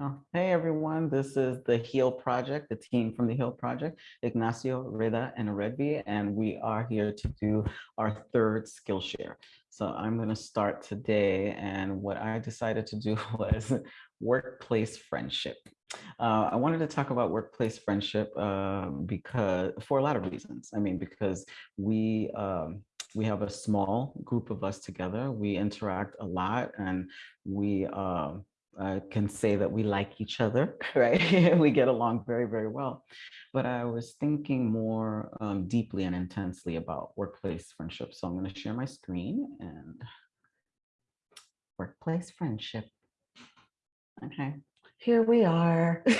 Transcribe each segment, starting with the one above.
Oh, hey everyone, this is the HEAL Project, the team from the HEAL Project, Ignacio, Reda, and Aredvi, and we are here to do our third Skillshare. So I'm going to start today, and what I decided to do was workplace friendship. Uh, I wanted to talk about workplace friendship uh, because for a lot of reasons. I mean, because we um, we have a small group of us together. We interact a lot, and we uh, uh, can say that we like each other, right? we get along very, very well. But I was thinking more um, deeply and intensely about workplace friendship. So I'm going to share my screen and workplace friendship. Okay, here we are.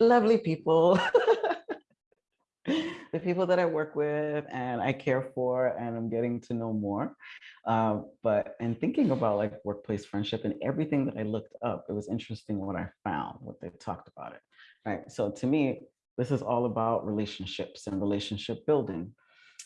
Lovely people. The people that I work with and I care for and I'm getting to know more. Uh, but in thinking about like workplace friendship and everything that I looked up, it was interesting what I found, what they talked about it. Right. So to me, this is all about relationships and relationship building.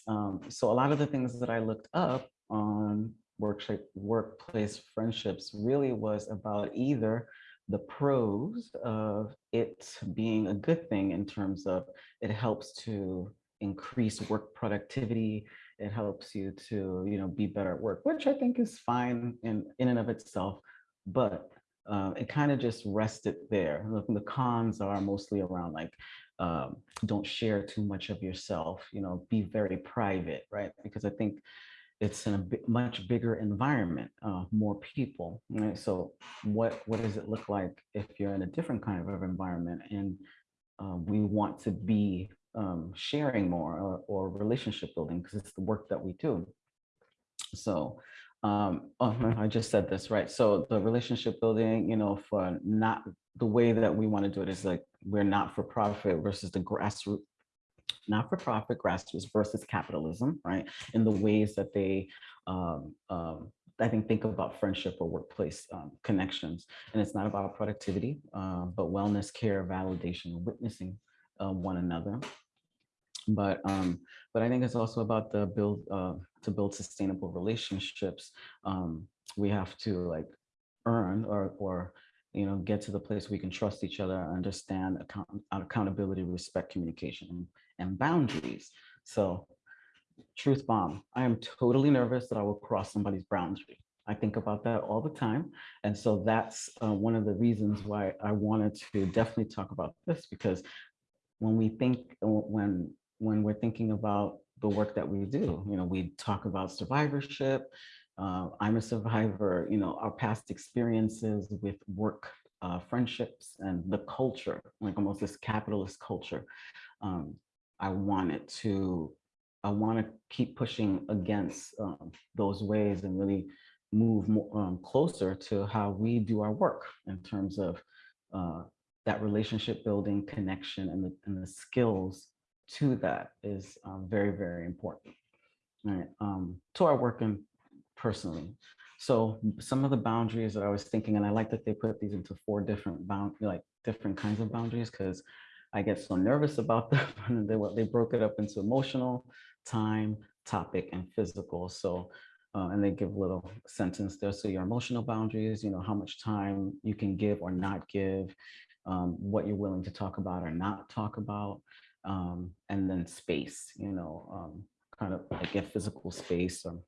Um, so a lot of the things that I looked up on workshop, workplace friendships really was about either the pros of it being a good thing in terms of it helps to increase work productivity. It helps you to, you know, be better at work, which I think is fine in, in and of itself, but um, it kind of just rested there. The cons are mostly around like, um, don't share too much of yourself, you know, be very private, right? Because I think it's in a much bigger environment, uh, more people. Right? So what, what does it look like if you're in a different kind of environment and uh, we want to be um, sharing more or, or relationship building because it's the work that we do. So um, oh, I just said this, right? So the relationship building, you know, for not the way that we want to do it is like we're not for profit versus the grassroots not-for-profit grassroots versus capitalism, right? In the ways that they, um, um, I think, think about friendship or workplace um, connections. And it's not about productivity, uh, but wellness, care, validation, witnessing uh, one another. But um, but I think it's also about the build uh, to build sustainable relationships. Um, we have to like earn or or you know get to the place we can trust each other, understand account accountability, respect, communication, and boundaries. So truth bomb, I am totally nervous that I will cross somebody's boundary. I think about that all the time. And so that's uh, one of the reasons why I wanted to definitely talk about this because when we think, when, when we're thinking about the work that we do, you know, we talk about survivorship, uh, I'm a survivor, you know, our past experiences with work, uh, friendships and the culture, like almost this capitalist culture. Um, I wanted to, I want to keep pushing against um, those ways and really move more, um, closer to how we do our work in terms of uh, that relationship building connection and the, and the skills to that is um, very, very important right? Um, to our work and personally. So some of the boundaries that I was thinking, and I like that they put these into four different bound, like different kinds of boundaries, because I get so nervous about them. And they, they broke it up into emotional, time, topic, and physical. So, uh, and they give a little sentence there. So your emotional boundaries, you know, how much time you can give or not give, um, what you're willing to talk about or not talk about, um, and then space, you know, um, kind of like a physical space. So,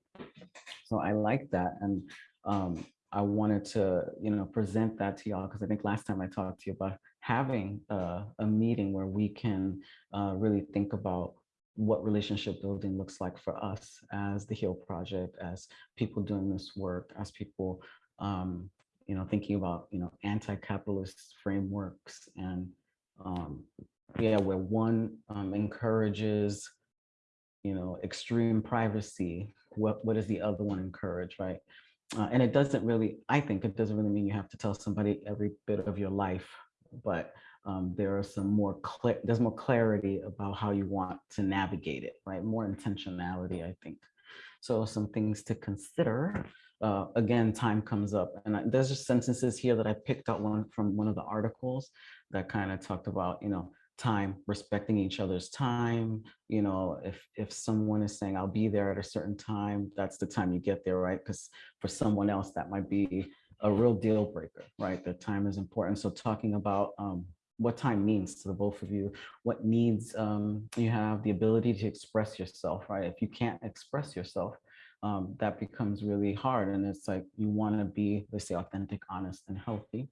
so I like that. And um, I wanted to, you know, present that to y'all because I think last time I talked to you about having a, a meeting where we can uh, really think about what relationship building looks like for us as the HEAL Project, as people doing this work, as people, um, you know, thinking about, you know, anti-capitalist frameworks and, um, yeah, where one um, encourages, you know, extreme privacy, what, what does the other one encourage, right? Uh, and it doesn't really, I think it doesn't really mean you have to tell somebody every bit of your life but um, there are some more, there's more clarity about how you want to navigate it, right? More intentionality, I think. So some things to consider. Uh, again, time comes up and I, there's just sentences here that I picked out one from one of the articles that kind of talked about, you know, time, respecting each other's time. You know, if if someone is saying, I'll be there at a certain time, that's the time you get there, right? Because for someone else, that might be a real deal breaker, right? That time is important. So talking about um, what time means to the both of you, what needs um, you have, the ability to express yourself, right? If you can't express yourself, um, that becomes really hard. And it's like you want to be, let's say, authentic, honest, and healthy.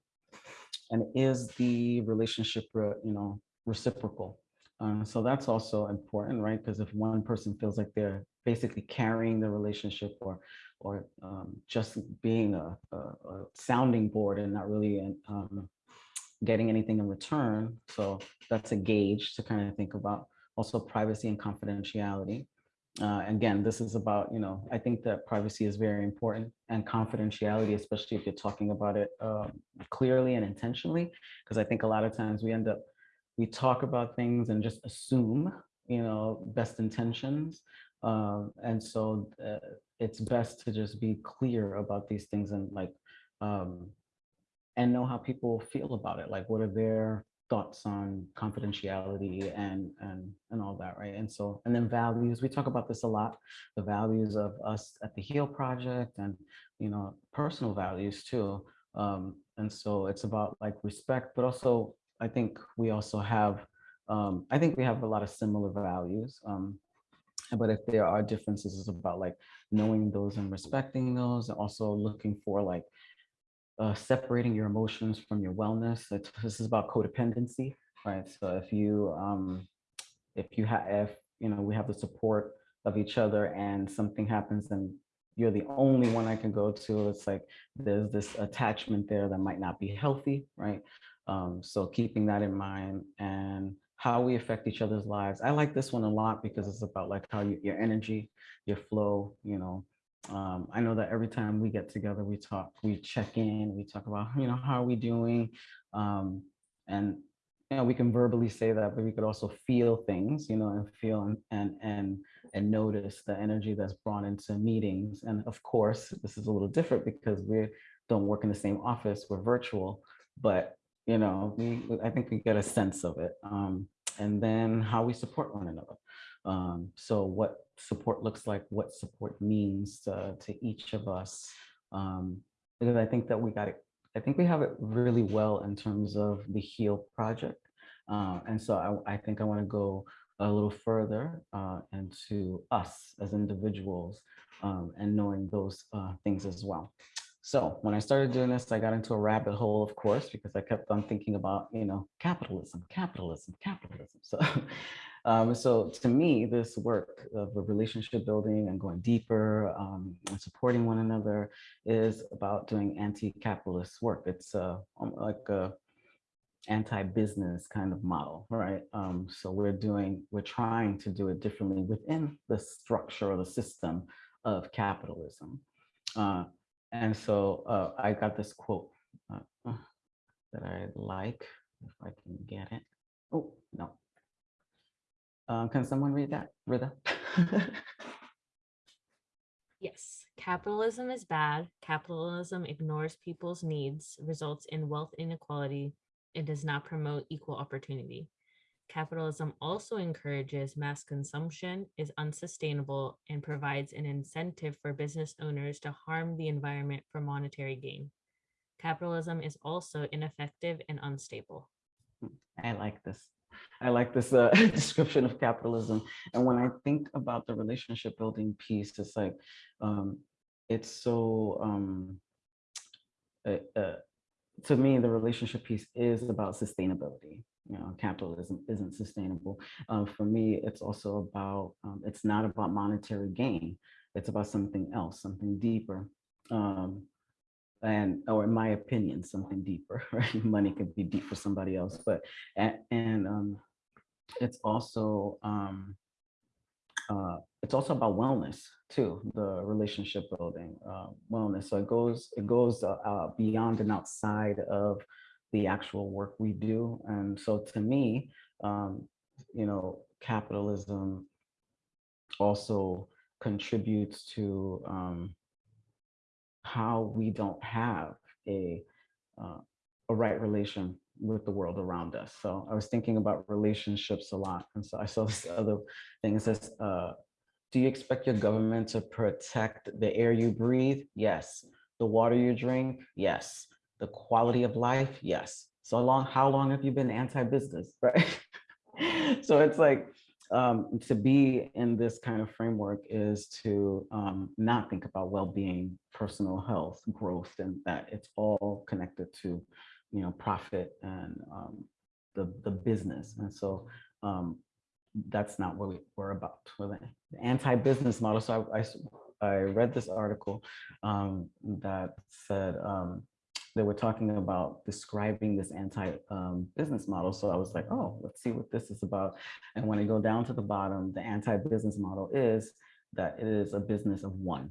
And is the relationship, you know, reciprocal? Uh, so that's also important, right? Because if one person feels like they're basically carrying the relationship or or um, just being a, a, a, sounding board and not really um, getting anything in return. So that's a gauge to kind of think about. Also privacy and confidentiality. Uh, again, this is about, you know, I think that privacy is very important and confidentiality, especially if you're talking about it um, clearly and intentionally, because I think a lot of times we end up, we talk about things and just assume, you know, best intentions. Um, and so uh, it's best to just be clear about these things and like, um, and know how people feel about it. Like, what are their thoughts on confidentiality and and and all that right and so and then values we talk about this a lot the values of us at the heal project and you know personal values too um and so it's about like respect but also i think we also have um i think we have a lot of similar values um but if there are differences it's about like knowing those and respecting those and also looking for like uh, separating your emotions from your wellness. It's, this is about codependency, right? So if you, um, if you have, if, you know, we have the support of each other and something happens and you're the only one I can go to, it's like there's this attachment there that might not be healthy, right? Um, so keeping that in mind and how we affect each other's lives. I like this one a lot because it's about like how you, your energy, your flow, you know, um, I know that every time we get together, we talk, we check in, we talk about, you know, how are we doing? Um, and, you know, we can verbally say that, but we could also feel things, you know, and feel and, and, and, and notice the energy that's brought into meetings. And of course, this is a little different because we don't work in the same office, we're virtual, but, you know, we, I think we get a sense of it. Um, and then how we support one another. Um, so what support looks like, what support means to, to each of us. Um, because I think that we got it, I think we have it really well in terms of the HEAL project. Uh, and so I, I think I want to go a little further uh, into us as individuals um, and knowing those uh, things as well. So when I started doing this, I got into a rabbit hole, of course, because I kept on thinking about, you know, capitalism, capitalism, capitalism. So um, so to me, this work of relationship building and going deeper um, and supporting one another is about doing anti-capitalist work. It's uh, like a anti-business kind of model, right? Um, so we're doing, we're trying to do it differently within the structure or the system of capitalism. Uh, and so uh, I got this quote uh, that I like, if I can get it. Oh, no, uh, can someone read that, Rita? yes, capitalism is bad. Capitalism ignores people's needs, results in wealth inequality, and does not promote equal opportunity. Capitalism also encourages mass consumption, is unsustainable, and provides an incentive for business owners to harm the environment for monetary gain. Capitalism is also ineffective and unstable. I like this. I like this uh, description of capitalism. And when I think about the relationship building piece, it's like, um, it's so, um, uh, uh, to me, the relationship piece is about sustainability. You know, capitalism isn't sustainable. Um, for me, it's also about, um, it's not about monetary gain. It's about something else, something deeper. Um, and or in my opinion something deeper right money could be deep for somebody else but and, um it's also um uh it's also about wellness too the relationship building uh, wellness so it goes it goes uh, beyond and outside of the actual work we do and so to me um you know capitalism also contributes to um how we don't have a uh, a right relation with the world around us. So I was thinking about relationships a lot. And so I saw this other thing. It says, uh, do you expect your government to protect the air you breathe? Yes. The water you drink, yes. The quality of life, yes. So long, how long have you been anti-business, right? so it's like um, to be in this kind of framework is to um, not think about well-being, personal health, growth, and that it's all connected to, you know, profit and um, the the business. And so um, that's not what we, we're about. The the anti-business model. So I, I, I read this article um, that said um, they were talking about describing this anti-business model. So I was like, oh, let's see what this is about. And when I go down to the bottom, the anti-business model is that it is a business of one.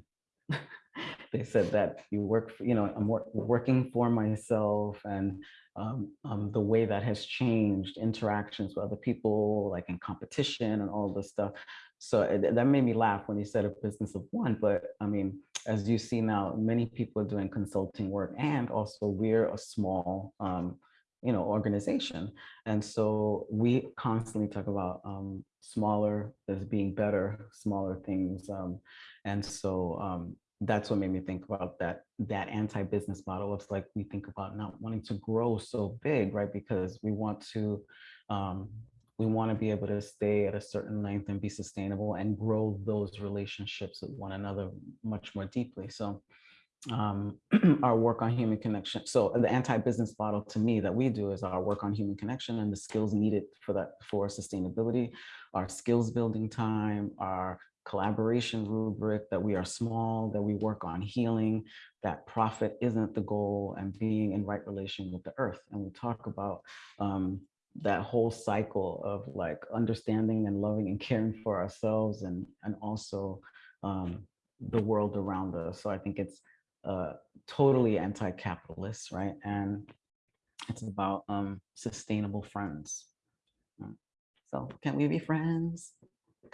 they said that you work, for, you know, I'm wor working for myself and um, um, the way that has changed interactions with other people, like in competition and all this stuff. So it, that made me laugh when you said a business of one, but I mean, as you see now, many people are doing consulting work and also we're a small, um, you know, organization. And so we constantly talk about um, smaller as being better, smaller things. Um, and so um, that's what made me think about that that anti-business model. It's like we think about not wanting to grow so big, right? Because we want to um, we want to be able to stay at a certain length and be sustainable and grow those relationships with one another much more deeply. So um, our work on human connection. So the anti-business model to me that we do is our work on human connection and the skills needed for that for sustainability, our skills building time, our collaboration rubric, that we are small, that we work on healing, that profit isn't the goal and being in right relation with the earth. And we talk about um, that whole cycle of like understanding and loving and caring for ourselves and and also um, the world around us. So I think it's uh, totally anti-capitalist, right? And it's about um, sustainable friends. So can we be friends?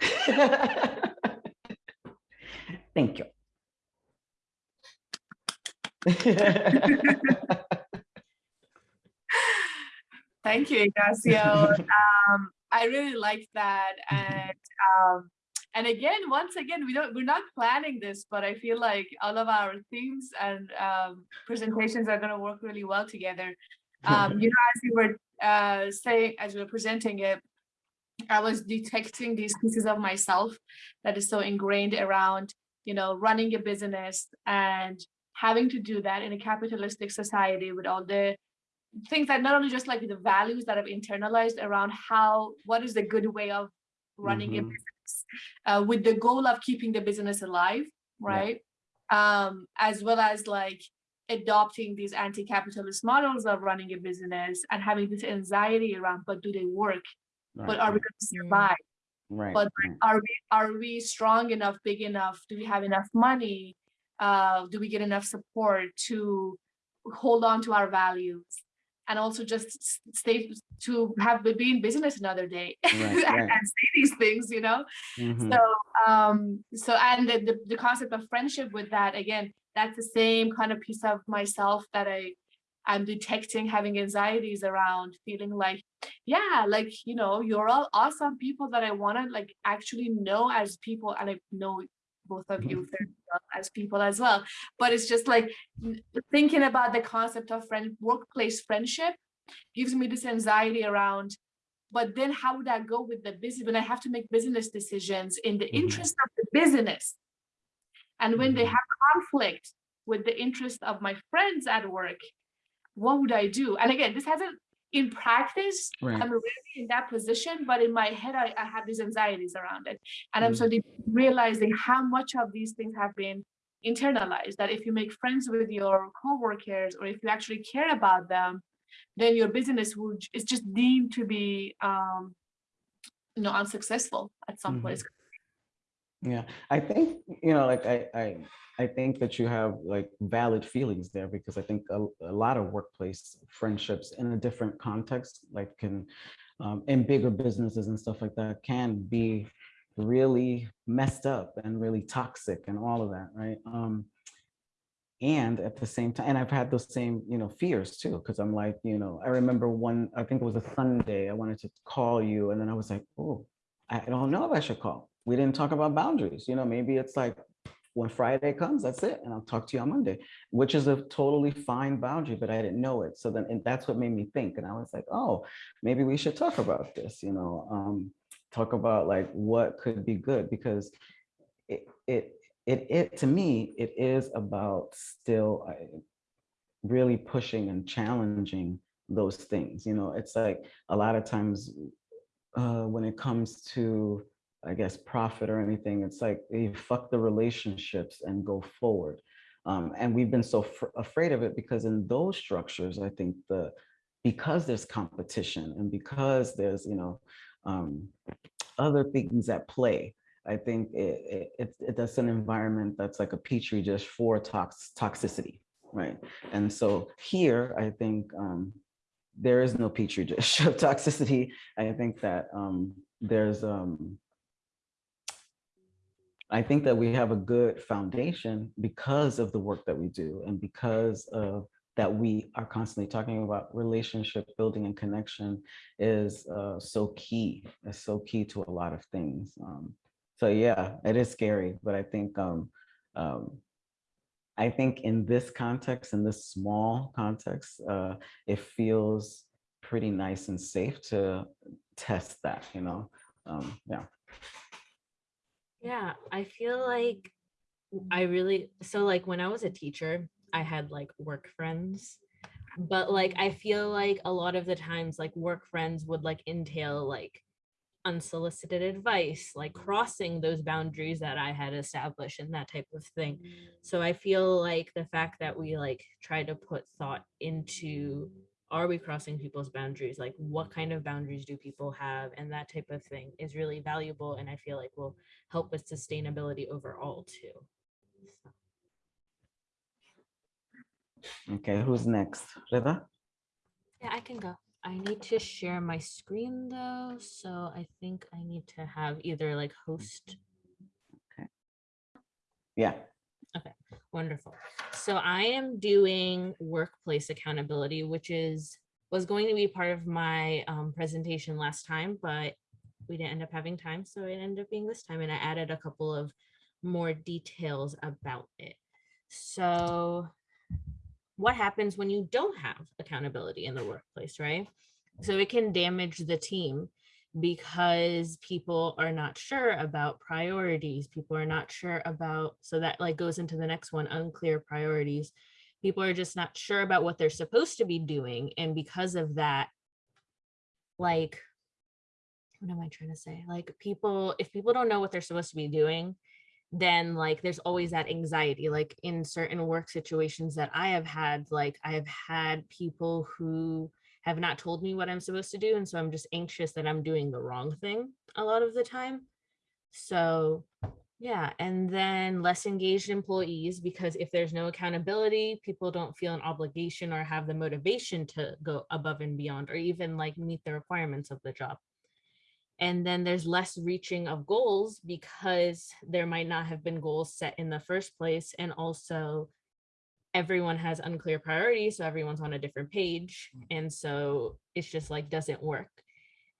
Thank you. Thank you, Ignacio. um, I really like that. And um, and again, once again, we don't we're not planning this, but I feel like all of our themes and um, presentations are going to work really well together. Um, you know, as you were uh, saying, as we were presenting it, I was detecting these pieces of myself that is so ingrained around, you know, running a business and having to do that in a capitalistic society with all the things that not only just like the values that I've internalized around how, what is the good way of running mm -hmm. a mm-hmm. business uh, with the goal of keeping the business alive, right? Yeah. Um, as well as like adopting these anti-capitalist models of running a business and having this anxiety around, but do they work? Right. But are we going to survive? Right. But are we are we strong enough, big enough? Do we have enough money? Uh, do we get enough support to hold on to our values? And also just stay to have be in business another day right, and, right. and, say these things you know mm -hmm. so um so and the, the, the concept of friendship with that again that's the same kind of piece of myself that i i'm detecting having anxieties around feeling like yeah like you know you're all awesome people that i want to like actually know as people and i know both of you mm-hmm. As people as well. But it's just like thinking about the concept of friend workplace friendship gives me this anxiety around, but then how would I go with the business when I have to make business decisions in the mm -hmm. interest of the business? And when they mm-hmm. have conflict with the interest of my friends at work, what would I do? And again, this hasn't in practice, right. I'm really in that position, but in my head, I, I have these anxieties around it. And mm. I'm sort of realizing how much of these things have been internalized, that if you make friends with your coworkers, or if you actually care about them, then your business would is just deemed to be um, you know, unsuccessful at some mm -hmm. point. Yeah, I think, you know, like I, I, I think that you have like valid feelings there because I think a, a lot of workplace friendships in a different context, like can, um, in bigger businesses and stuff like that can be really messed up and really toxic and all of that, right? Um, and at the same time, and I've had those same, you know, fears too, because I'm like, you know, I remember one, I think it was a Sunday, I wanted to call you and then I was like, oh, I don't know if I should call we didn't talk about boundaries. You know, maybe it's like when Friday comes, that's it. And I'll talk to you on Monday, which is a totally fine boundary, but I didn't know it. So then, and that's what made me think. And I was like, oh, maybe we should talk about this, you know, um, talk about like what could be good because it, it, it, it, to me, it is about still uh, really pushing and challenging those things. You know, it's like a lot of times uh, when it comes to, I guess, profit or anything, it's like you fuck the relationships and go forward. Um, and we've been so fr- afraid of it because in those structures, I think the because there's competition and because there's you know um, other things at play, I think it, it, it, it that's an environment that's like a petri dish for tox toxicity, right? And so here, I think um, there is no petri dish of toxicity. I think that um, there's, um, I think that we have a good foundation because of the work that we do and because of that we are constantly talking about relationship building and connection is uh, so key, is so key to a lot of things. Um, so yeah, it is scary, but I think um, um, I think in this context, in this small context, uh, it feels pretty nice and safe to test that, you know? Um, yeah. Yeah, I feel like I really, so like when I was a teacher, I had like work friends, but like I feel like a lot of the times like work friends would like entail like unsolicited advice, like crossing those boundaries that I had established and that type of thing. Mm. So I feel like the fact that we like try to put thought into are we crossing people's boundaries? Like what kind of boundaries do people have? And that type of thing is really valuable and I feel like will help with sustainability overall too. So, Okay, who's next? Rida? Yeah, I can go. I need to share my screen though, so I think I need to have either like host Okay. Yeah. Okay, wonderful. So I am doing workplace accountability, which is was going to be part of my um, presentation last time, but we didn't end up having time, so it ended up being this time, and I added a couple of more details about it. So, what happens when you don't have accountability in the workplace, right? So it can damage the team because people are not sure about priorities people are not sure about so that like goes into the next one unclear priorities. People are just not sure about what they're supposed to be doing and because of that like what am i trying to say? Like people if people don't know what they're supposed to be doing then like there's always that anxiety. Like in certain work situations that i have had like i have had people who have not told me what I'm supposed to do. And so I'm just anxious that I'm doing the wrong thing a lot of the time. So yeah, and then less engaged employees because if there's no accountability, people don't feel an obligation or have the motivation to go above and beyond or even like meet the requirements of the job. And then there's less reaching of goals because there might not have been goals set in the first place. And also everyone has unclear priorities so everyone's on a different page mm. and so it's just like doesn't work.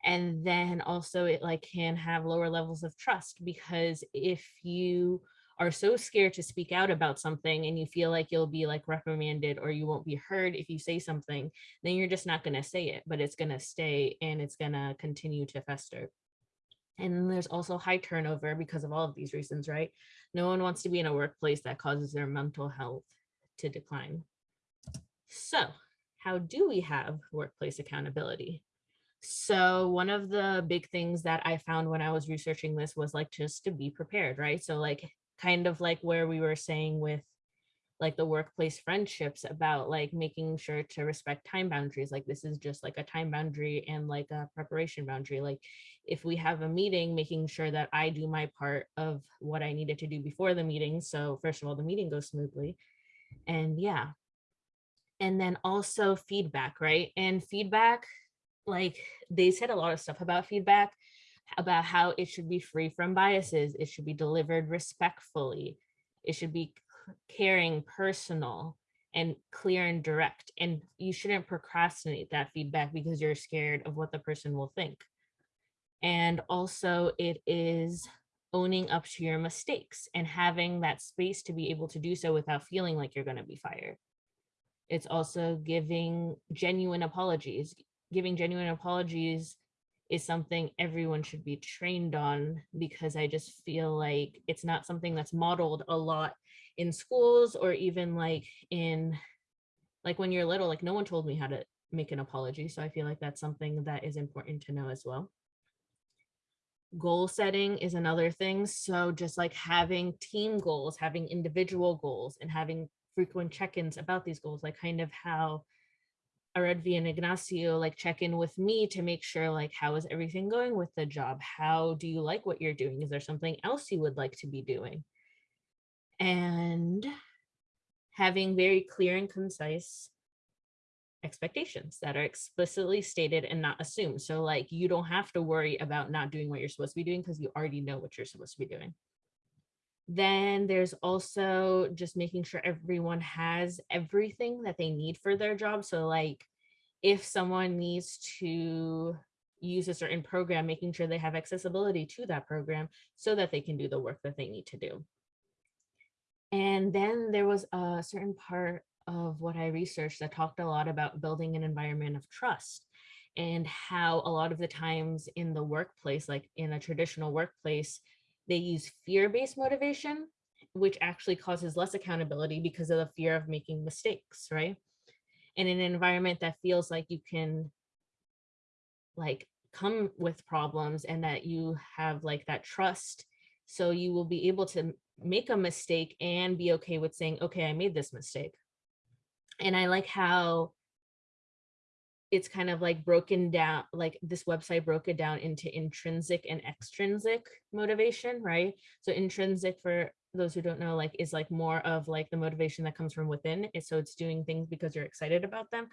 And then also it like can have lower levels of trust because if you are so scared to speak out about something and you feel like you'll be like reprimanded or you won't be heard if you say something then you're just not going to say it but it's going to stay and it's going to continue to fester. And there's also high turnover because of all of these reasons right? No one wants to be in a workplace that causes their mental health to decline. So how do we have workplace accountability? So one of the big things that I found when I was researching this was like just to be prepared, right? So like kind of like where we were saying with like the workplace friendships about like making sure to respect time boundaries like this is just like a time boundary and like a preparation boundary like if we have a meeting making sure that i do my part of what i needed to do before the meeting so first of all the meeting goes smoothly and yeah. And then also feedback right? And feedback like they said a lot of stuff about feedback about how it should be free from biases it should be delivered respectfully it should be caring personal and clear and direct and you shouldn't procrastinate that feedback because you're scared of what the person will think. And also it is owning up to your mistakes and having that space to be able to do so without feeling like you're going to be fired. It's also giving genuine apologies. Giving genuine apologies is something everyone should be trained on because I just feel like it's not something that's modeled a lot in schools or even like in like when you're little, like no one told me how to make an apology. So I feel like that's something that is important to know as well. Goal setting is another thing. So just like having team goals, having individual goals and having frequent check-ins about these goals, like kind of how Aredvi and Ignacio like check in with me to make sure like how is everything going with the job? How do you like what you're doing? Is there something else you would like to be doing? And having very clear and concise expectations that are explicitly stated and not assumed. So like you don't have to worry about not doing what you're supposed to be doing because you already know what you're supposed to be doing. Then there's also just making sure everyone has everything that they need for their job. So like if someone needs to use a certain program, making sure they have accessibility to that program so that they can do the work that they need to do. And then there was a certain part of what I researched that talked a lot about building an environment of trust and how a lot of the times in the workplace, like in a traditional workplace, they use fear-based motivation, which actually causes less accountability because of the fear of making mistakes, right? And in an environment that feels like you can like come with problems and that you have like that trust, so you will be able to make a mistake and be okay with saying, okay, I made this mistake. And I like how it's kind of like broken down, like this website broke it down into intrinsic and extrinsic motivation, right? So intrinsic for those who don't know, like is like more of like the motivation that comes from within. it- So it's doing things because you're excited about them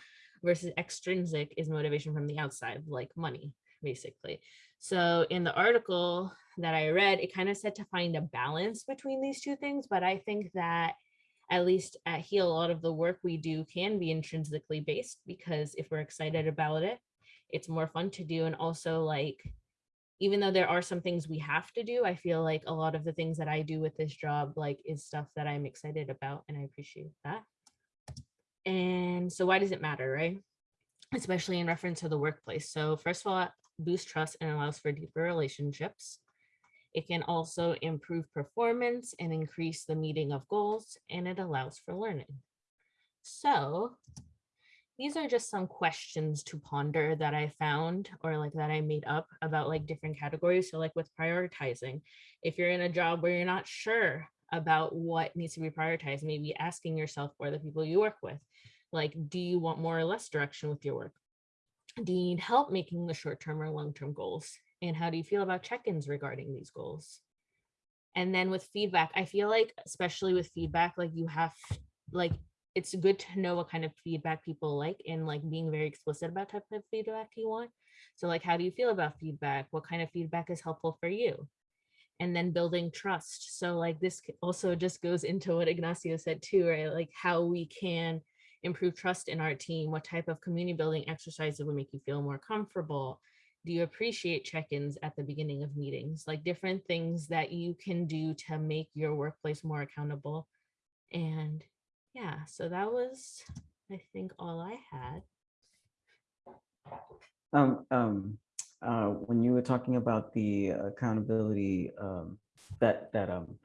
versus extrinsic is motivation from the outside, like money, basically. So in the article that I read, it kind of said to find a balance between these two things, but I think that at least at Heal, a lot of the work we do can be intrinsically based because if we're excited about it, it's more fun to do. And also like, even though there are some things we have to do, I feel like a lot of the things that I do with this job, like is stuff that I'm excited about and I appreciate that. And so why does it matter, right? Especially in reference to the workplace. So first of all, boosts trust and allows for deeper relationships. It can also improve performance and increase the meeting of goals, and it allows for learning. So these are just some questions to ponder that I found or like that I made up about like different categories. So like with prioritizing, if you're in a job where you're not sure about what needs to be prioritized, maybe asking yourself or the people you work with, like, do you want more or less direction with your work? Do you need help making the short-term or long-term goals? And how do you feel about check-ins regarding these goals? And then with feedback, I feel like, especially with feedback, like you have, like, it's good to know what kind of feedback people like and like being very explicit about type of feedback you want. So like, how do you feel about feedback? What kind of feedback is helpful for you? And then building trust. So like this also just goes into what Ignacio said too, right? Like how we can improve trust in our team. What type of community building exercises would make you feel more comfortable? Do you appreciate check-ins at the beginning of meetings? Like different things that you can do to make your workplace more accountable. And yeah, so that was, I think, all I had. Um, um, uh, when you were talking about the accountability, um, that, that, um,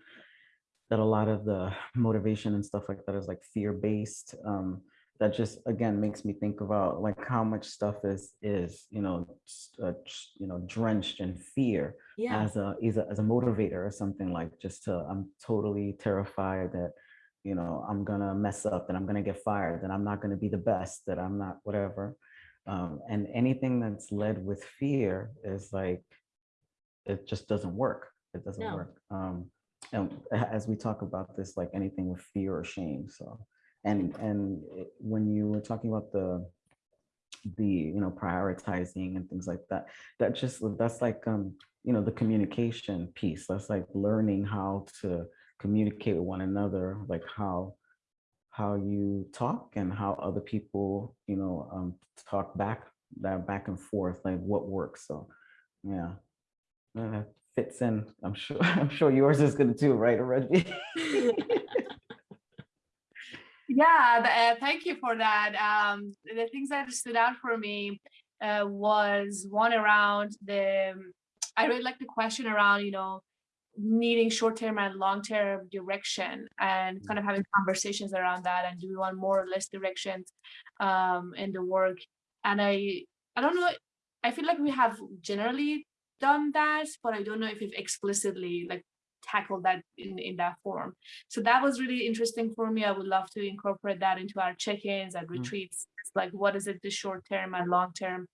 that a lot of the motivation and stuff like that is like fear-based, um, that just, again, makes me think about like how much stuff is, is, you know, uh, you know, drenched in fear Yeah, as a, as a, as a motivator or something like just to, I'm totally terrified that, you know, I'm gonna mess up and I'm gonna get fired that I'm not gonna be the best, that I'm not, whatever. Um, and anything that's led with fear is like, it just doesn't work. It doesn't No. work. Um, and as we talk about this, like anything with fear or shame, so. And, and it- when you were talking about the, the, you know, prioritizing and things like that, that just, that's like, um, you know, the communication piece. That's like learning how to communicate with one another, like how, how you talk and how other people, you know, um, talk back, that back and forth, like what works. So, yeah, Uh, fits in. I'm sure, I'm sure yours is gonna too, right, Aredvi? Yeah, uh, thank you for that. Um, the things that stood out for me uh, was one around the, I really like the question around, you know, needing short-term and long-term direction and kind of having conversations around that and do we want more or less directions um, in the work. And I, I don't know, I feel like we have generally done that, but I don't know if we've explicitly like tackle that in, in that form. So that was really interesting for me. I would love to incorporate that into our check-ins and retreats. It's like, what is it, the short term and long term?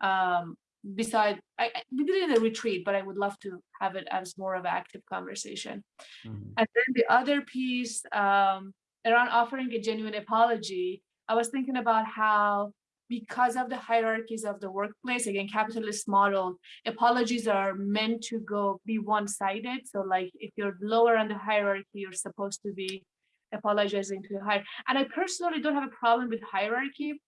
Um, beside, I, I- we did it in a retreat, but I would love to have it as more of an active conversation. Mhm. And then the other piece um, around offering a genuine apology, I was thinking about how because of the hierarchies of the workplace, again, capitalist model, apologies are meant to go be one-sided. So like if you're lower on the hierarchy, you're supposed to be apologizing to the higher. And I personally don't have a problem with hierarchy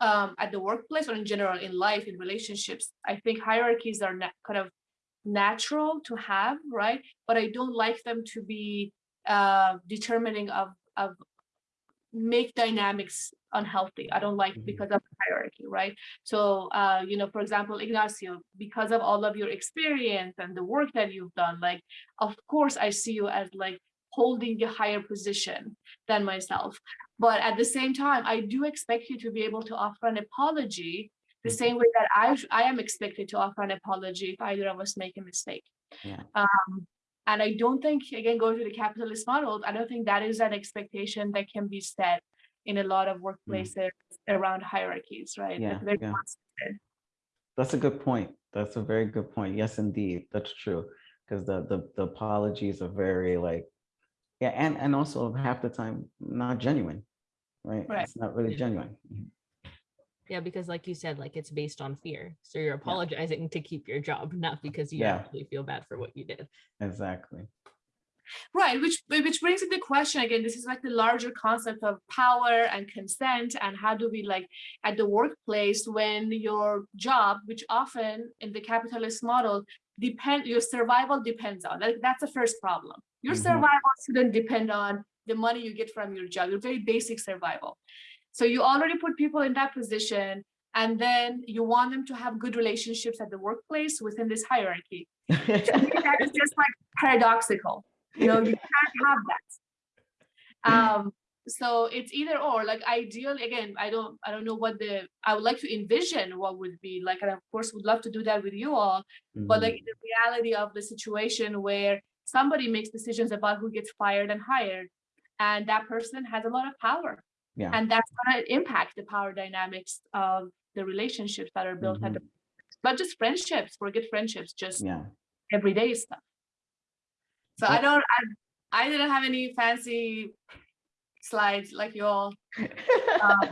um, at the workplace or in general in life, in relationships. I think hierarchies are kind of natural to have, right? But I don't like them to be uh, determining of, of make dynamics unhealthy. I don't like Mhm. because of hierarchy, right? So, uh, you know, for example, Ignacio, because of all of your experience and the work that you've done, like, of course, I see you as like holding a higher position than myself. But at the same time, I do expect you to be able to offer an apology the Mhm. same way that I, I am expected to offer an apology if either of us make a mistake. Yeah. Um, and I don't think, again, going to the capitalist model, I don't think that is an expectation that can be set in a lot of mm. workplaces around hierarchies, right? Yeah, Like, yeah. That's a good point. That's a very good point. Yes, indeed, that's true. Because the, the the apologies are very like, yeah, and and also half the time not genuine, right? Right. It's not really genuine. Yeah, because like you said, like it's based on fear. So you're apologizing to keep your job, not because you Yeah. actually feel bad for what you did. Exactly. Right, which which brings in the question again, this is like the larger concept of power and consent and how do we like at the workplace when your job, which often in the capitalist model, depend your survival depends on Like That's the first problem. Your Mhm. survival shouldn't depend on the money you get from your job, your very basic survival. So you already put people in that position and then you want them to have good relationships at the workplace within this hierarchy. To me, that is just like paradoxical you know you can't have that um so it's either or like ideally again i don't i don't know what the i would like to envision what would be like and of course would love to do that with you all but Mhm. like the reality of the situation where somebody makes decisions about who gets fired and hired and that person has a lot of power Yeah. and that's going to impact the power dynamics of the relationships that are built at the not just friendships forget friendships just Yeah. everyday stuff. So I don't, I, I didn't have any fancy slides like you all. Um,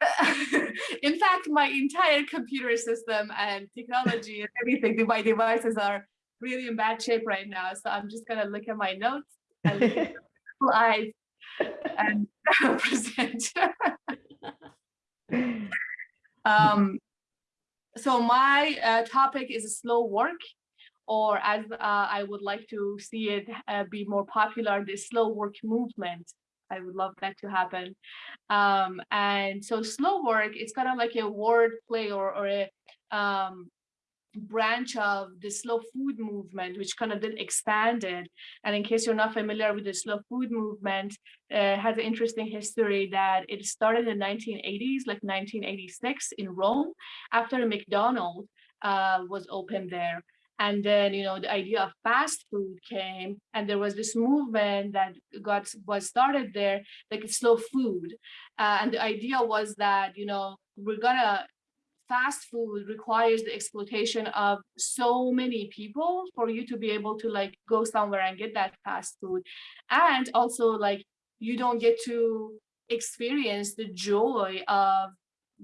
in fact, my entire computer system and technology and everything, my devices are really in bad shape right now. So I'm just gonna look at my notes and look at the slides and present. Um, so my uh, topic is slow work, or as uh, I would like to see it uh, be more popular, the slow work movement. I would love that to happen. Um, and so slow work, it's kind of like a word play or, or a um, branch of the slow food movement, which kind of then expanded. And in case you're not familiar with the slow food movement, uh, has an interesting history that it started in the 1980s, like 1986 in Rome, after a McDonald's uh, was opened there. And then, you know, the idea of fast food came, and there was this movement that got was started there, like slow food. Uh, and the idea was that, you know, we're gonna fast food requires the exploitation of so many people for you to be able to like go somewhere and get that fast food. And also like you don't get to experience the joy of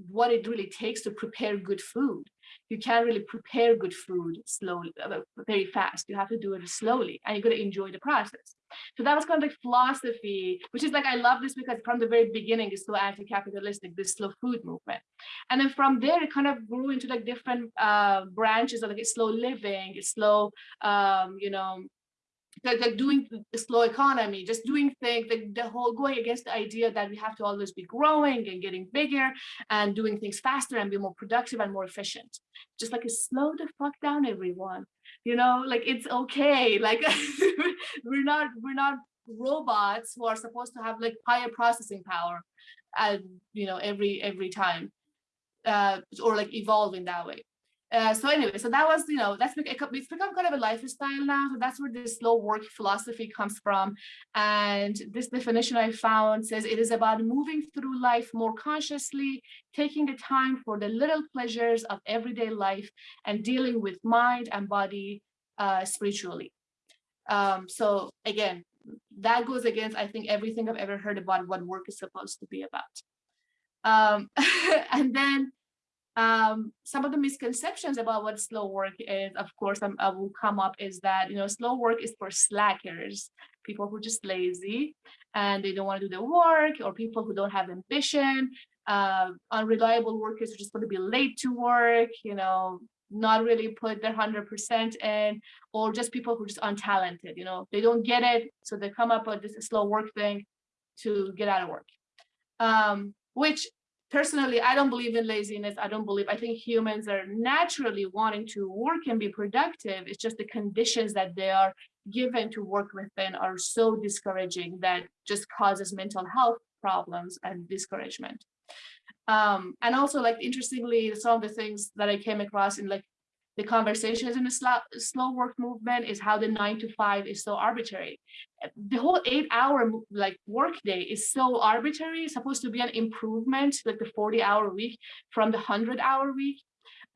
what it really takes to prepare good food. You can't really prepare good food slowly uh, very fast. You have to do it slowly and you're going to enjoy the process So that was kind of like philosophy, which is like, I love this because from the very beginning, it's so anti-capitalistic, this slow food movement. And then from there, it kind of grew into like different uh, branches of like slow living, slow, um, you know, like, like doing the slow economy, just doing things, like the whole going against the idea that we have to always be growing and getting bigger and doing things faster and be more productive and more efficient. Just like slow the fuck down, everyone. You know, like it's okay. Like we're not we're not robots who are supposed to have like higher processing power and you know every every time uh or like evolve in that way uh, so anyway, so that was, you know, that's it's become kind of a lifestyle now. So that's where this slow work philosophy comes from. And this definition I found says it is about moving through life more consciously, taking the time for the little pleasures of everyday life and dealing with mind and body uh, spiritually. Um, so again, that goes against, I think, everything I've ever heard about what work is supposed to be about. Um, and then um, some of the misconceptions about what slow work is, of course, um, uh, will come up is that, you know, slow work is for slackers, people who are just lazy and they don't want to do the work or people who don't have ambition, uh, unreliable workers who just want to be late to work, you know, not really put their 100% in, or just people who are just untalented, you know, they don't get it. So they come up with this slow work thing to get out of work. Um, which personally, I don't believe in laziness. I don't believe, I think humans are naturally wanting to work and be productive. It's just the conditions that they are given to work within are so discouraging that just causes mental health problems and discouragement. Um, and also like, interestingly, some of the things that I came across in like the conversations in the slow, slow work movement is how the nine to five is so arbitrary. The whole eight hour like work day is so arbitrary. It's supposed to be an improvement, like the 40 hour week from the 100 hour week.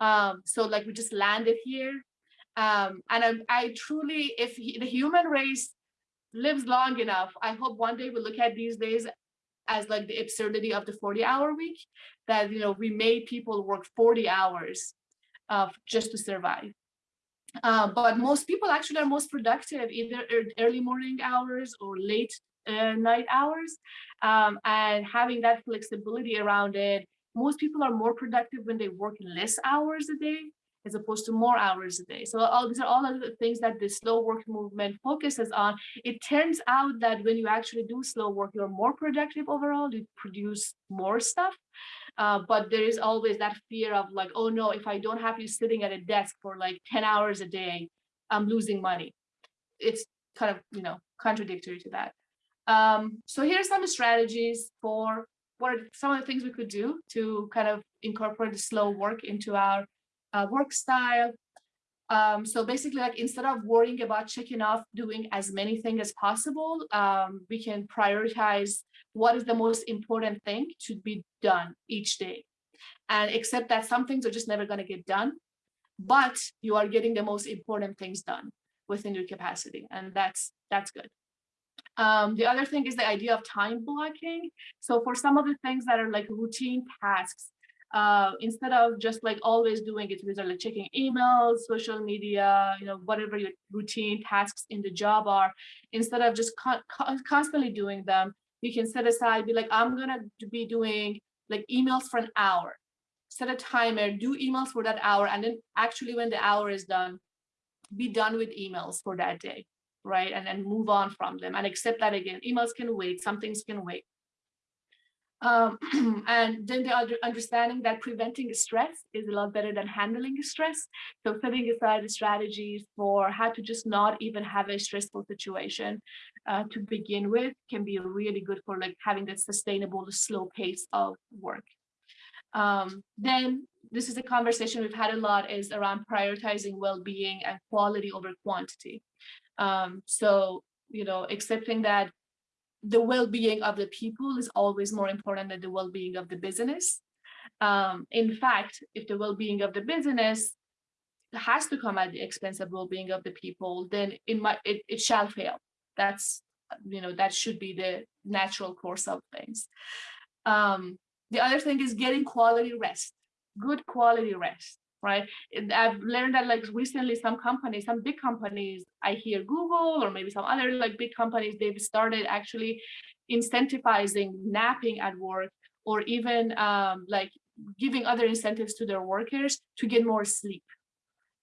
Um, so like we just landed here. Um, and I, I truly, if he, the human race lives long enough, I hope one day we look at these days as like the absurdity of the 40 hour week that, you know, we made people work 40 hours uh, just to survive. Uh, but most people actually are most productive either early morning hours or late uh, night hours. Um, and having that flexibility around it, most people are more productive when they work less hours a day as opposed to more hours a day. So all these are all of the things that the slow work movement focuses on. It turns out that when you actually do slow work, you're more productive overall, you produce more stuff. Uh, but there is always that fear of like, oh no, if I don't have you sitting at a desk for like 10 hours a day, I'm losing money. It's kind of, you know, contradictory to that. Um, so here's some strategies for what are some of the things we could do to kind of incorporate the slow work into our uh, work style. Um, so basically, like instead of worrying about checking off doing as many things as possible, um, we can prioritize what is the most important thing to be done each day. And accept that some things are just never going to get done but you are getting the most important things done within your capacity and that's that's good. Um, the other thing is the idea of time blocking. So for some of the things that are like routine tasks uh, instead of just like always doing it with like checking emails, social media, you know, whatever your routine tasks in the job are, instead of just con constantly doing them, you can set aside, be like, I'm gonna be doing like emails for an hour. Set a timer, do emails for that hour, and then actually when the hour is done, be done with emails for that day, right? And then move on from them and accept that again. Emails can wait, some things can wait. Um, and then the understanding that preventing stress is a lot better than handling stress. So setting aside strategies for how to just not even have a stressful situation uh, to begin with can be really good for like having that sustainable slow pace of work. Um, then this is a conversation we've had a lot is around prioritizing well-being and quality over quantity. Um, so, you know, accepting that the well-being of the people is always more important than the well-being of the business. Um, in fact, if the well-being of the business has to come at the expense of well-being of the people, then it might it, it shall fail. That's you know that should be the natural course of things. Um, the other thing is getting quality rest, good quality rest right? I've learned that like recently some companies, some big companies, I hear Google or maybe some other like big companies, they've started actually incentivizing napping at work or even um, like giving other incentives to their workers to get more sleep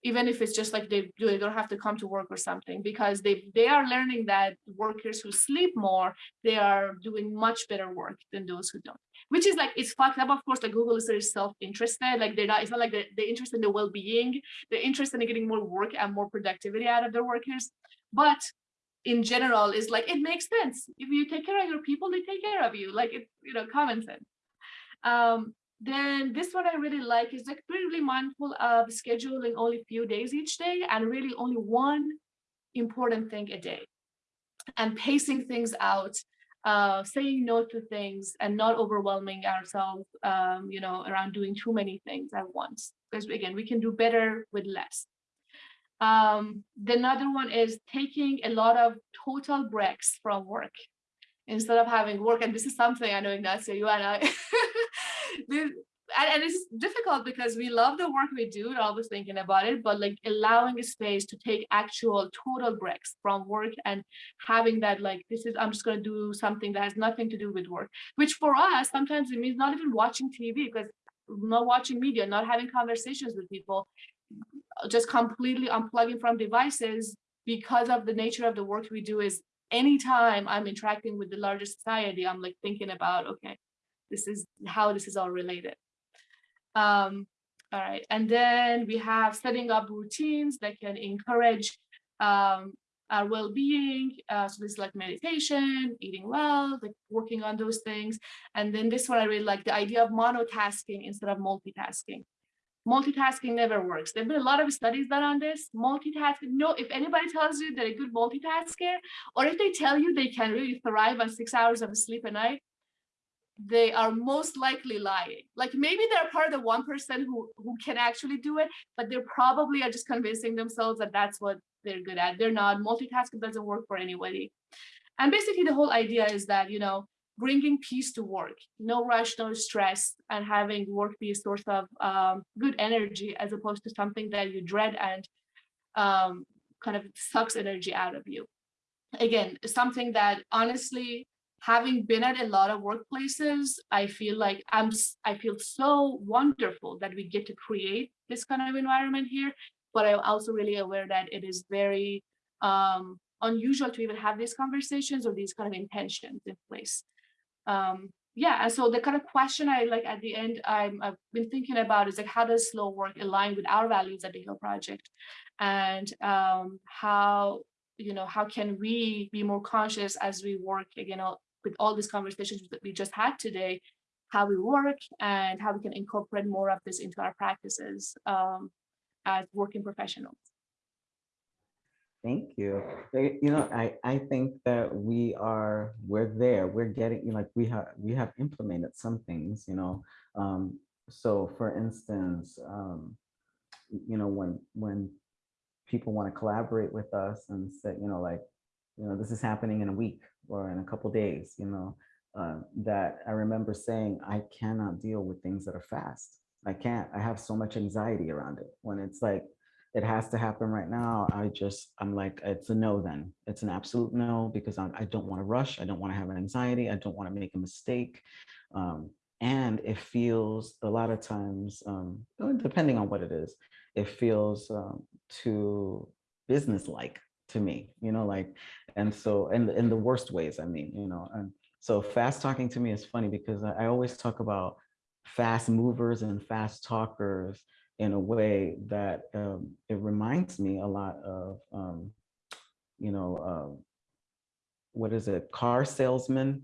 even if it's just like they do they don't have to come to work or something because they they are learning that workers who sleep more they are doing much better work than those who don't which is like it's fucked up of course like google is very self-interested like they're not it's not like they're, they're interested in the well-being they're interested in getting more work and more productivity out of their workers. But in general is like it makes sense. If you take care of your people they take care of you like it's you know common sense. Um then this one I really like is like really mindful of scheduling only a few days each day and really only one important thing a day. And pacing things out, uh, saying no to things and not overwhelming ourselves, um, you know, around doing too many things at once. Because again, we can do better with less. Um, the another one is taking a lot of total breaks from work instead of having work. And this is something I know Ignacio, you and I this, and, and it's difficult because we love the work we do and always thinking about it, but like allowing a space to take actual total breaks from work and having that like, this is, I'm just going to do something that has nothing to do with work, which for us, sometimes it means not even watching TV because not watching media, not having conversations with people, just completely unplugging from devices because of the nature of the work we do is anytime I'm interacting with the larger society, I'm like thinking about, okay, this is how this is all related. Um, all right, and then we have setting up routines that can encourage um, our well-being. Uh, so this is like meditation, eating well, like working on those things. And then this one I really like the idea of monotasking instead of multitasking. Multitasking never works. There've been a lot of studies done on this. Multitasking, no, if anybody tells you they're a good multitasker, or if they tell you they can really thrive on six hours of sleep a night, they are most likely lying. Like maybe they're part of the one person who who can actually do it, but they're probably are just convincing themselves that that's what they're good at. They're not. Multitasking doesn't work for anybody. And basically, the whole idea is that you know bringing peace to work, no rush, no stress, and having work be a source of um, good energy as opposed to something that you dread and um, kind of sucks energy out of you. Again, something that honestly having been at a lot of workplaces, I feel like I'm, I feel so wonderful that we get to create this kind of environment here. But I'm also really aware that it is very um, unusual to even have these conversations or these kind of intentions in place. Um, yeah, and so the kind of question I like at the end I'm, I've been thinking about is like how does slow work align with our values at the Hill Project, and um, how you know how can we be more conscious as we work you know with all these conversations that we just had today, how we work and how we can incorporate more of this into our practices um, as working professionals. Thank you. You know, I, I think that we are, we're there, we're getting, you know, like we have, we have implemented some things, you know. Um, so for instance, um, you know, when, when people want to collaborate with us and say, you know, like, you know, this is happening in a week or in a couple days, you know, uh, that I remember saying, I cannot deal with things that are fast. I can't, I have so much anxiety around it. When it's like, it has to happen right now, I just, I'm like, it's a no then. It's an absolute no because I, I don't want to rush. I don't want to have an anxiety. I don't want to make a mistake. Um, and it feels a lot of times, um, depending on what it is, it feels um, too business-like to me, you know, like, and so, and in the worst ways, I mean, you know, and so fast talking to me is funny because I, always talk about fast movers and fast talkers in a way that um, it reminds me a lot of, um, you know, uh, what is it, car salesmen,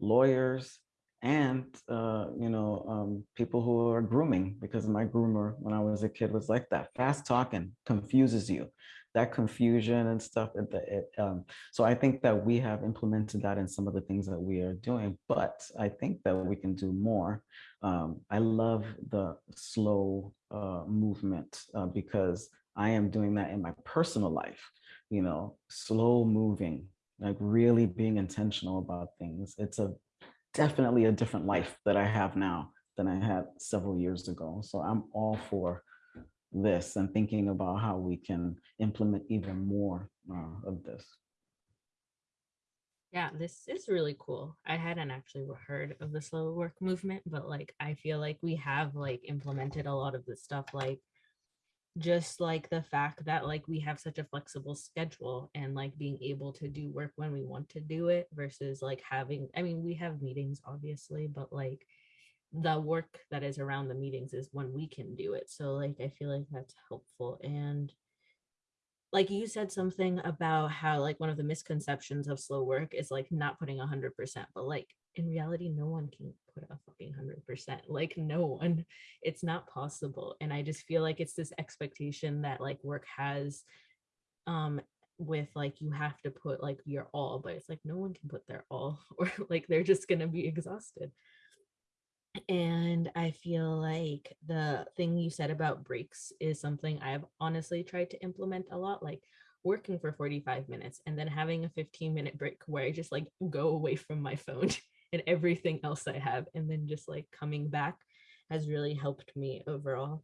lawyers, and, uh, you know, um, people who are grooming, because my groomer when I was a kid was like that. Fast talking confuses you that confusion and stuff. It, it, um, so I think that we have implemented that in some of the things that we are doing, but I think that we can do more. Um, I love the slow uh, movement uh, because I am doing that in my personal life, you know, slow moving, like really being intentional about things. It's a definitely a different life that I have now than I had several years ago. So I'm all for this and thinking about how we can implement even more uh, of this. Yeah, this is really cool. I hadn't actually heard of the slow work movement, but like I feel like we have like implemented a lot of this stuff like just like the fact that like we have such a flexible schedule and like being able to do work when we want to do it versus like having I mean we have meetings obviously, but like the work that is around the meetings is when we can do it. So like I feel like that's helpful and like you said something about how like one of the misconceptions of slow work is like not putting a hundred percent, but like in reality, no one can put a fucking hundred percent. Like no one, it's not possible. And I just feel like it's this expectation that like work has um with like you have to put like your all, but it's like no one can put their all or like they're just gonna be exhausted. And I feel like the thing you said about breaks is something I've honestly tried to implement a lot, like working for 45 minutes and then having a 15 minute break where I just like go away from my phone and everything else I have and then just like coming back has really helped me overall.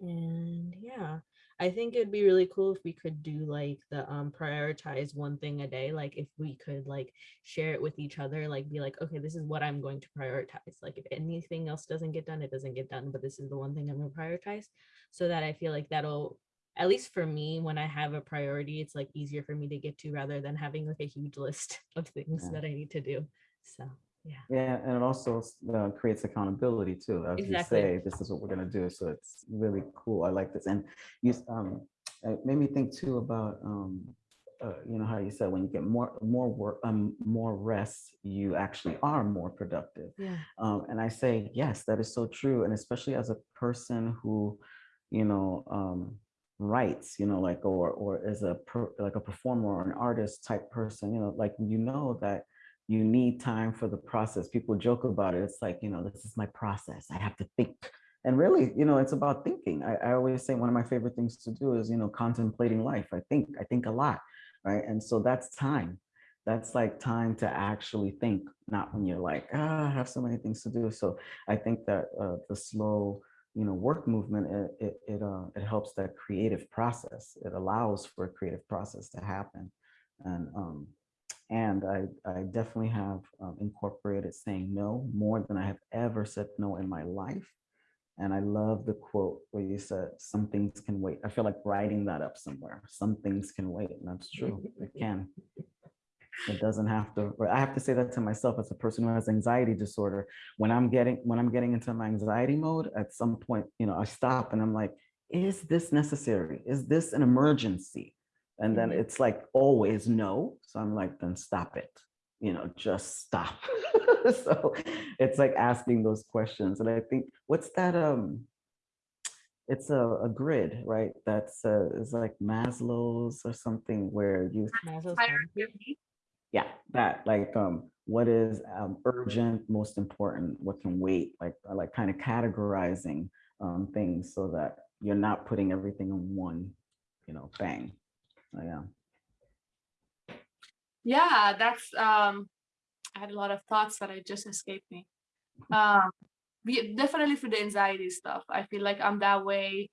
And yeah, I think it'd be really cool if we could do like the um prioritize one thing a day. Like if we could like share it with each other, like be like, okay, this is what I'm going to prioritize. Like if anything else doesn't get done, it doesn't get done, but this is the one thing I'm gonna prioritize. So that I feel like that'll at least for me, when I have a priority, it's like easier for me to get to rather than having like a huge list of things Yeah. that I need to do. So yeah. Yeah, and it also uh, creates accountability too. As Exactly. you say, this is what we're gonna do. So it's really cool. I like this. And you, um, it made me think too about, um, uh, you know, how you said when you get more, more work, um, more rest, you actually are more productive. Yeah. Um, and I say, yes, that is so true. And especially as a person who, you know, um, writes, you know, like, or, or is a, per, like a performer or an artist type person, you know, like, you know, that you need time for the process. People joke about it. It's like, you know, this is my process. I have to think. And really, you know, it's about thinking. I, I always say one of my favorite things to do is, you know, contemplating life. I think, I think a lot, right? And so that's time that's like time to actually think, not when you're like, ah, I have so many things to do. So I think that uh, the slow, you know, work movement, it it it, uh, it helps that creative process. It allows for a creative process to happen, and um, and I I definitely have um, incorporated saying no more than I have ever said no in my life. And I love the quote where you said, some things can wait. I feel like writing that up somewhere. Some things can wait. And that's true. It can. It doesn't have to, or I have to say that to myself as a person who has anxiety disorder. When I'm getting, when I'm getting into my anxiety mode, at some point, you know, I stop and I'm like, is this necessary? Is this an emergency? And then Mhm. it's like always no. So I'm like, then stop it. You know, just stop. so it's like asking those questions. And I think what's that? Um, it's a, a grid, right? That's uh, is like Maslow's or something where you Maslow's Hierarchy hierarchy. of needs. yeah, that like um what is um urgent, most important, what can wait, like like kind of categorizing um things so that you're not putting everything in one, you know, bang. So, yeah. Yeah, that's um I had a lot of thoughts that I just escaped me. Um definitely for the anxiety stuff. I feel like I'm that way.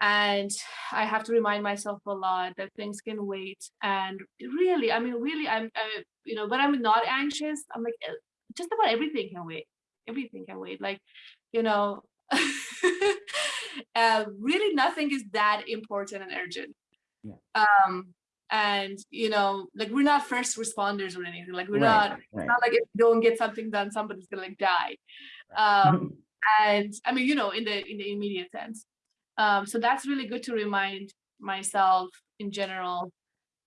And I have to remind myself a lot that things can wait. And really, I mean, really, I'm, uh, you know, when I'm not anxious, I'm like, uh, just about everything can wait. Everything can wait. Like, you know, uh, really nothing is that important and urgent. Yeah. Um, and you know, like we're not first responders or anything. Like we're Right, not. It's not like if you don't get something done, somebody's gonna like die. Um, and I mean, you know, in the in the immediate sense. Um, so that's really good to remind myself in general.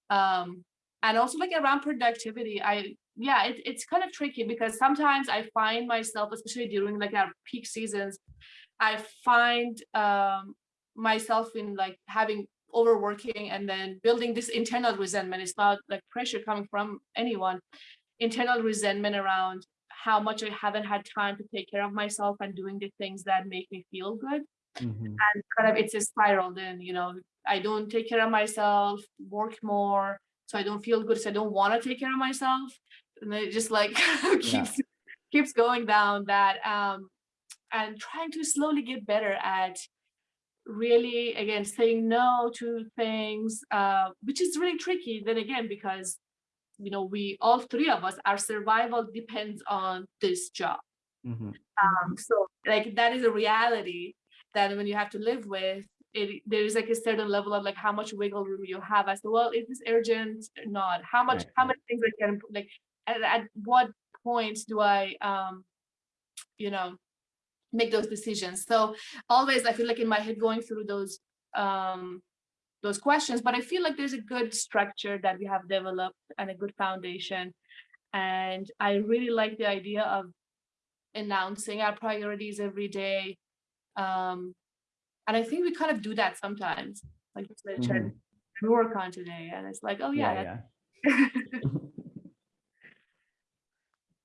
Um, and also like around productivity, I yeah, it, it's kind of tricky because sometimes I find myself, especially during like our peak seasons, I find um myself in like having overworking and then building this internal resentment. It's not like pressure coming from anyone, internal resentment around how much I haven't had time to take care of myself and doing the things that make me feel good Mhm. and kind of it's a spiral then you know i don't take care of myself work more so i don't feel good so i don't want to take care of myself and it just like keeps keeps going down that um and trying to slowly get better at really again saying no to things uh, which is really tricky then again because you know we all three of us our survival depends on this job. Mhm. um, so like that is a reality that when you have to live with it there is like a certain level of like how much wiggle room you have as to well is this urgent or not? How much Right, how many things I can like at, at what point do I um you know make those decisions so always I feel like in my head going through those um those questions but I feel like there's a good structure that we have developed and a good foundation and I really like the idea of announcing our priorities every day. Um, and I think we kind of do that sometimes, like just like, "Check, Mhm. work on today, and it's like, oh yeah, Yeah, yeah.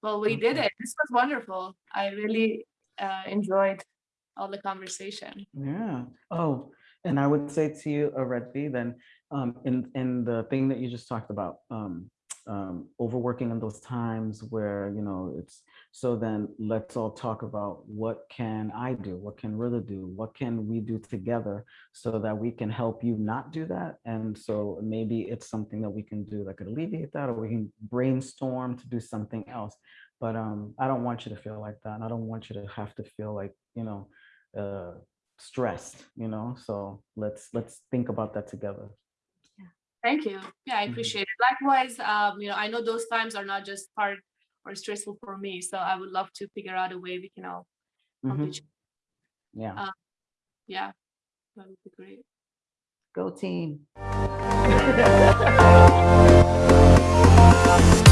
well, we did it. This was wonderful. I really uh, enjoyed all the conversation. Yeah. Oh, and I would say to you, Aredvi, then um, in in the thing that you just talked about, um, um, overworking in those times where you know it's. So then let's all talk about what can I do? What can Rilla do? What can we do together so that we can help you not do that? And so maybe it's something that we can do that could alleviate that, or we can brainstorm to do something else. But um, I don't want you to feel like that. and I don't want you to have to feel like you know. Uh, stressed you know so let's let's think about that together Thank you. Yeah, I Mhm. appreciate it. Likewise, um, you know, I know those times are not just hard or stressful for me, so I would love to figure out a way we can all help Mhm. each. yeah Uh, Yeah, that would be great. go team